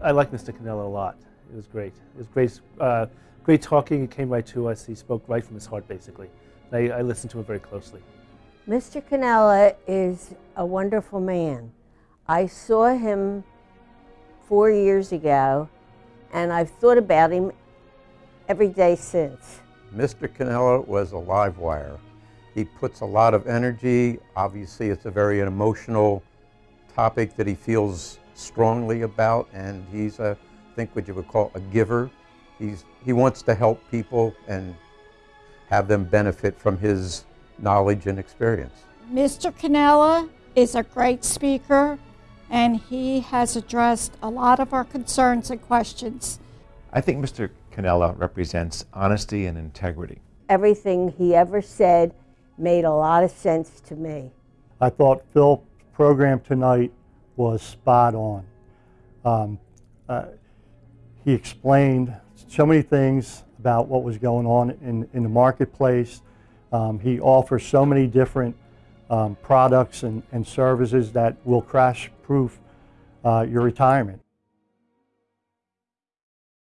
I like Mr. Cannella a lot. It was great. It was great, uh, great talking. He came right to us. He spoke right from his heart, basically. I, I listened to him very closely. Mr. Cannella is a wonderful man. I saw him four years ago, and I've thought about him every day since. Mr. Cannella was a live wire. He puts a lot of energy. Obviously, it's a very emotional topic that he feels strongly about, and he's a, I think what you would call a giver. He's, he wants to help people and have them benefit from his knowledge and experience. Mr. Cannella is a great speaker, and he has addressed a lot of our concerns and questions. I think Mr. Cannella represents honesty and integrity. Everything he ever said made a lot of sense to me. I thought Phil's program tonight was spot on. Um, uh, he explained so many things about what was going on in, in the marketplace. Um, he offers so many different um, products and, and services that will crash proof uh, your retirement.